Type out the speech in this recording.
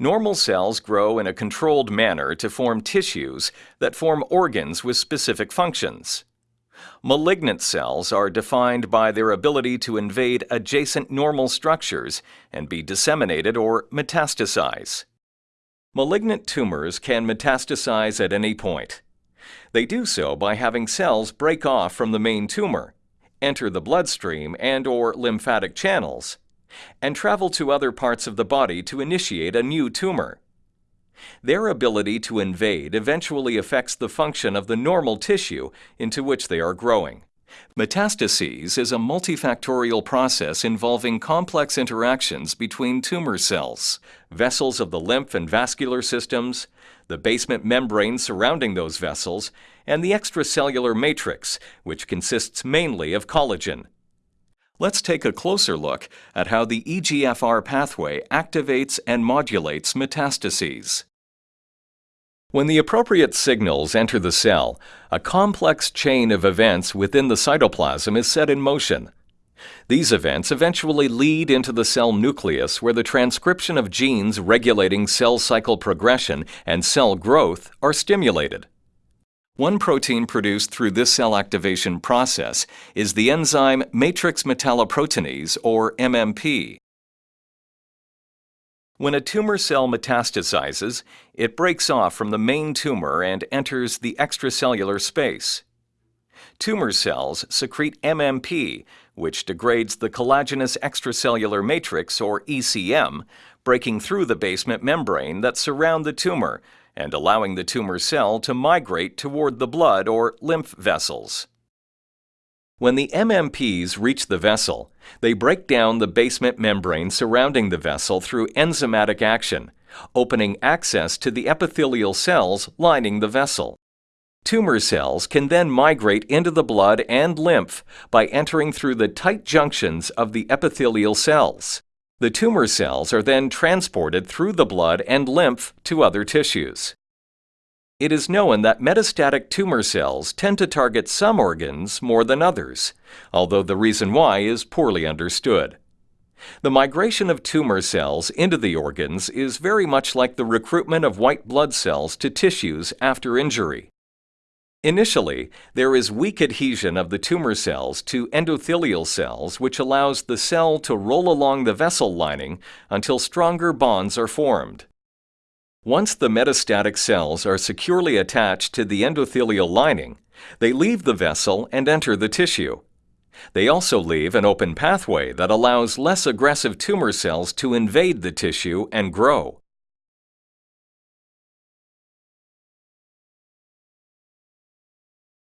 Normal cells grow in a controlled manner to form tissues that form organs with specific functions. Malignant cells are defined by their ability to invade adjacent normal structures and be disseminated or metastasize. Malignant tumors can metastasize at any point. They do so by having cells break off from the main tumor, enter the bloodstream and or lymphatic channels, and travel to other parts of the body to initiate a new tumor. Their ability to invade eventually affects the function of the normal tissue into which they are growing. Metastases is a multifactorial process involving complex interactions between tumor cells, vessels of the lymph and vascular systems, the basement membrane surrounding those vessels, and the extracellular matrix, which consists mainly of collagen. Let's take a closer look at how the EGFR pathway activates and modulates metastases. When the appropriate signals enter the cell, a complex chain of events within the cytoplasm is set in motion. These events eventually lead into the cell nucleus where the transcription of genes regulating cell cycle progression and cell growth are stimulated. One protein produced through this cell activation process is the enzyme matrix metalloproteinase, or MMP. When a tumor cell metastasizes, it breaks off from the main tumor and enters the extracellular space. Tumor cells secrete MMP, which degrades the collagenous extracellular matrix, or ECM, breaking through the basement membrane that surround the tumor and allowing the tumor cell to migrate toward the blood or lymph vessels. When the MMPs reach the vessel, they break down the basement membrane surrounding the vessel through enzymatic action, opening access to the epithelial cells lining the vessel. Tumor cells can then migrate into the blood and lymph by entering through the tight junctions of the epithelial cells. The tumor cells are then transported through the blood and lymph to other tissues. It is known that metastatic tumor cells tend to target some organs more than others, although the reason why is poorly understood. The migration of tumor cells into the organs is very much like the recruitment of white blood cells to tissues after injury. Initially, there is weak adhesion of the tumor cells to endothelial cells which allows the cell to roll along the vessel lining until stronger bonds are formed. Once the metastatic cells are securely attached to the endothelial lining, they leave the vessel and enter the tissue. They also leave an open pathway that allows less aggressive tumor cells to invade the tissue and grow.